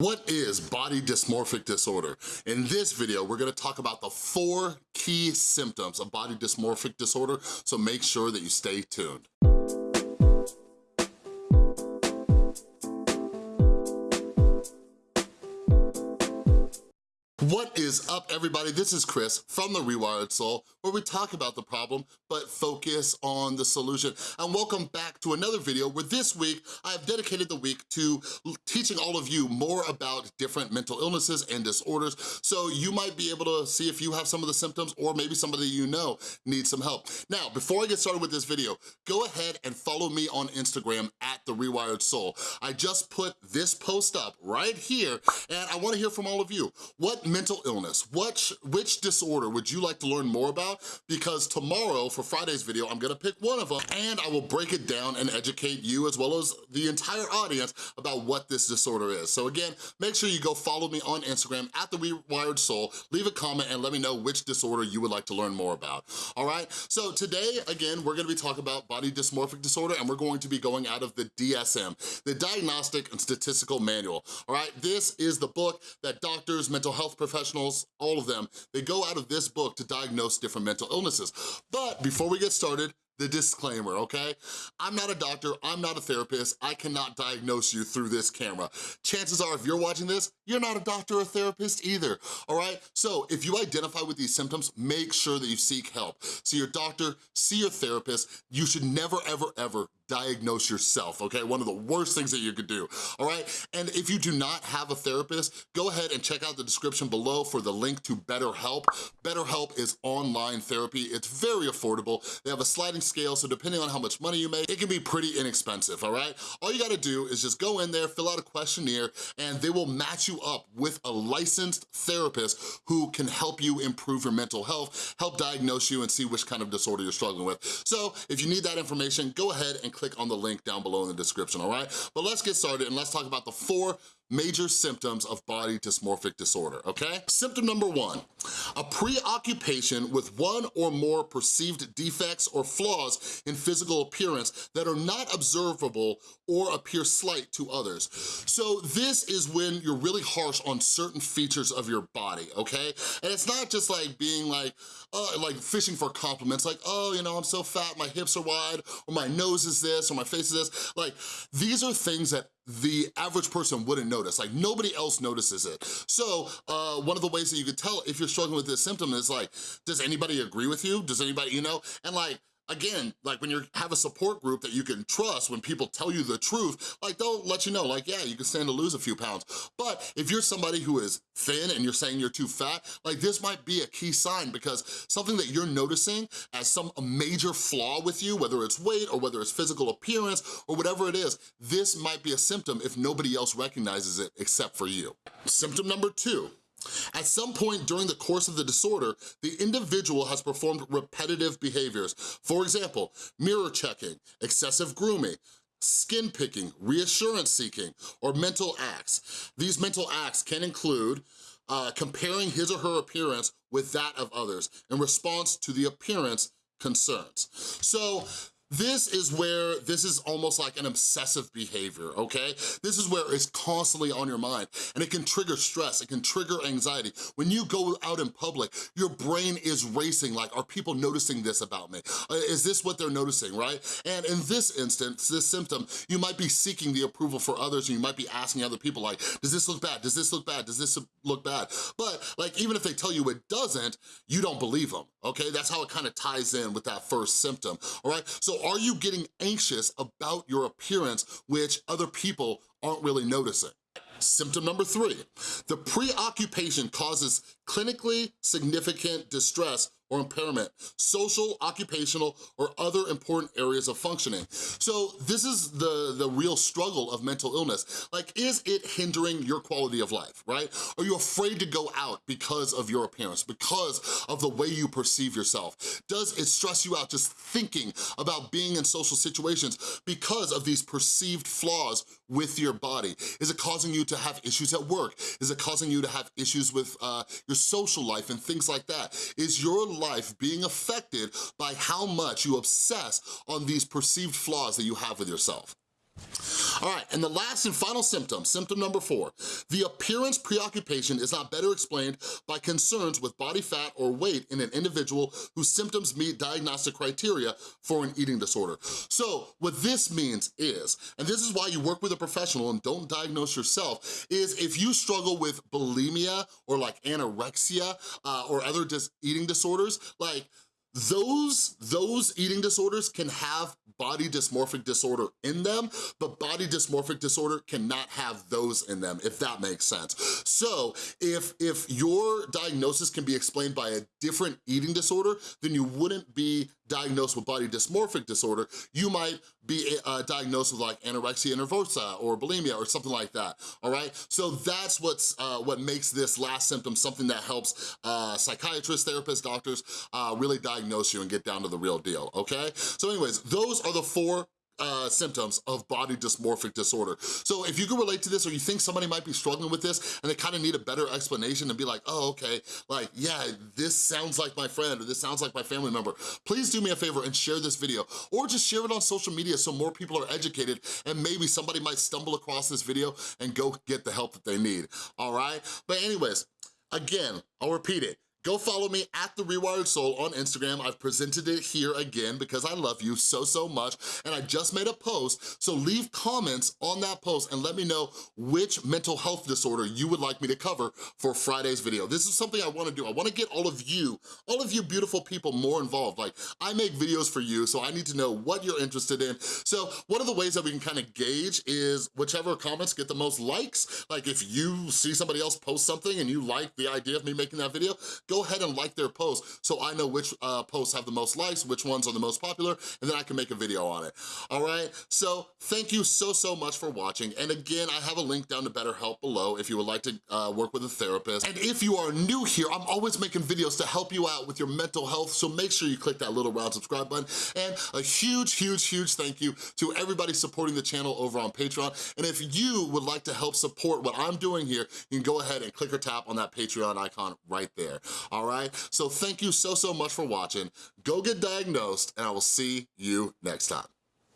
What is body dysmorphic disorder? In this video, we're gonna talk about the four key symptoms of body dysmorphic disorder, so make sure that you stay tuned. What is up, everybody? This is Chris from The Rewired Soul, where we talk about the problem, but focus on the solution. And welcome back to another video where this week, I've dedicated the week to teaching all of you more about different mental illnesses and disorders, so you might be able to see if you have some of the symptoms or maybe somebody you know needs some help. Now, before I get started with this video, go ahead and follow me on Instagram at The Rewired Soul. I just put this post up right here, and I wanna hear from all of you. What mental illness. Which, which disorder would you like to learn more about? Because tomorrow, for Friday's video, I'm gonna pick one of them and I will break it down and educate you as well as the entire audience about what this disorder is. So again, make sure you go follow me on Instagram at The Rewired Soul, leave a comment and let me know which disorder you would like to learn more about, all right? So today, again, we're gonna be talking about body dysmorphic disorder and we're going to be going out of the DSM, the Diagnostic and Statistical Manual, all right? This is the book that doctors, mental health professionals, professionals, all of them, they go out of this book to diagnose different mental illnesses. But before we get started, the disclaimer, okay? I'm not a doctor, I'm not a therapist, I cannot diagnose you through this camera. Chances are if you're watching this, you're not a doctor or therapist either, all right? So if you identify with these symptoms, make sure that you seek help. See your doctor, see your therapist. You should never, ever, ever diagnose yourself, okay? One of the worst things that you could do, all right? And if you do not have a therapist, go ahead and check out the description below for the link to BetterHelp. BetterHelp is online therapy. It's very affordable. They have a sliding scale, so depending on how much money you make, it can be pretty inexpensive, all right? All you gotta do is just go in there, fill out a questionnaire, and they will match you up with a licensed therapist who can help you improve your mental health, help diagnose you, and see which kind of disorder you're struggling with. So if you need that information, go ahead and click on the link down below in the description, all right? But let's get started and let's talk about the four major symptoms of body dysmorphic disorder, okay? Symptom number one, a preoccupation with one or more perceived defects or flaws in physical appearance that are not observable or appear slight to others. So this is when you're really harsh on certain features of your body, okay? And it's not just like being like, uh, like fishing for compliments, like, oh, you know, I'm so fat, my hips are wide, or my nose is this, or my face is this. Like, these are things that the average person wouldn't notice. Like nobody else notices it. So uh, one of the ways that you could tell if you're struggling with this symptom is like, does anybody agree with you? Does anybody, you know? And like, again, like when you have a support group that you can trust, when people tell you the truth, like they'll let you know, like, yeah, you can stand to lose a few pounds. But if you're somebody who is thin and you're saying you're too fat, like this might be a key sign because something that you're noticing as some major flaw with you, whether it's weight or whether it's physical appearance or whatever it is, this might be a symptom if nobody else recognizes it except for you. Symptom number two, at some point during the course of the disorder, the individual has performed repetitive behaviors. For example, mirror checking, excessive grooming, skin picking, reassurance seeking, or mental acts. These mental acts can include uh, comparing his or her appearance with that of others in response to the appearance concerns. So this is where, this is almost like an obsessive behavior, okay? This is where it's constantly on your mind and it can trigger stress, it can trigger anxiety. When you go out in public, your brain is racing like, are people noticing this about me? Uh, is this what they're noticing, right? And in this instance, this symptom, you might be seeking the approval for others and you might be asking other people like, does this look bad? Does this look bad? Does this look bad? But like, even if they tell you it doesn't, you don't believe them, okay? That's how it kind of ties in with that first symptom, all right? So are you getting anxious about your appearance, which other people aren't really noticing? Symptom number three, the preoccupation causes clinically significant distress or impairment, social, occupational, or other important areas of functioning. So this is the, the real struggle of mental illness. Like, is it hindering your quality of life, right? Are you afraid to go out because of your appearance, because of the way you perceive yourself? Does it stress you out just thinking about being in social situations because of these perceived flaws with your body? Is it causing you to have issues at work? Is it causing you to have issues with uh, your social life and things like that? Is your life being affected by how much you obsess on these perceived flaws that you have with yourself? All right, and the last and final symptom, symptom number four, the appearance preoccupation is not better explained by concerns with body fat or weight in an individual whose symptoms meet diagnostic criteria for an eating disorder. So what this means is, and this is why you work with a professional and don't diagnose yourself, is if you struggle with bulimia or like anorexia uh, or other dis eating disorders, like those, those eating disorders can have body dysmorphic disorder in them, but body dysmorphic disorder cannot have those in them, if that makes sense. So if, if your diagnosis can be explained by a different eating disorder, then you wouldn't be diagnosed with body dysmorphic disorder, you might be uh, diagnosed with like anorexia nervosa or bulimia or something like that, all right? So that's what's uh, what makes this last symptom something that helps uh, psychiatrists, therapists, doctors uh, really diagnose you and get down to the real deal, okay? So anyways, those are the four uh, symptoms of body dysmorphic disorder. So if you can relate to this or you think somebody might be struggling with this and they kind of need a better explanation and be like, oh, okay, like, yeah, this sounds like my friend or this sounds like my family member, please do me a favor and share this video or just share it on social media so more people are educated and maybe somebody might stumble across this video and go get the help that they need, all right? But anyways, again, I'll repeat it. Go follow me at The Rewired Soul on Instagram. I've presented it here again because I love you so, so much. And I just made a post, so leave comments on that post and let me know which mental health disorder you would like me to cover for Friday's video. This is something I wanna do. I wanna get all of you, all of you beautiful people more involved. Like, I make videos for you, so I need to know what you're interested in. So one of the ways that we can kind of gauge is whichever comments get the most likes. Like if you see somebody else post something and you like the idea of me making that video, go ahead and like their posts so I know which uh, posts have the most likes, which ones are the most popular, and then I can make a video on it, all right? So thank you so, so much for watching. And again, I have a link down to BetterHelp below if you would like to uh, work with a therapist. And if you are new here, I'm always making videos to help you out with your mental health, so make sure you click that little round subscribe button. And a huge, huge, huge thank you to everybody supporting the channel over on Patreon. And if you would like to help support what I'm doing here, you can go ahead and click or tap on that Patreon icon right there all right? So thank you so, so much for watching. Go get diagnosed, and I will see you next time.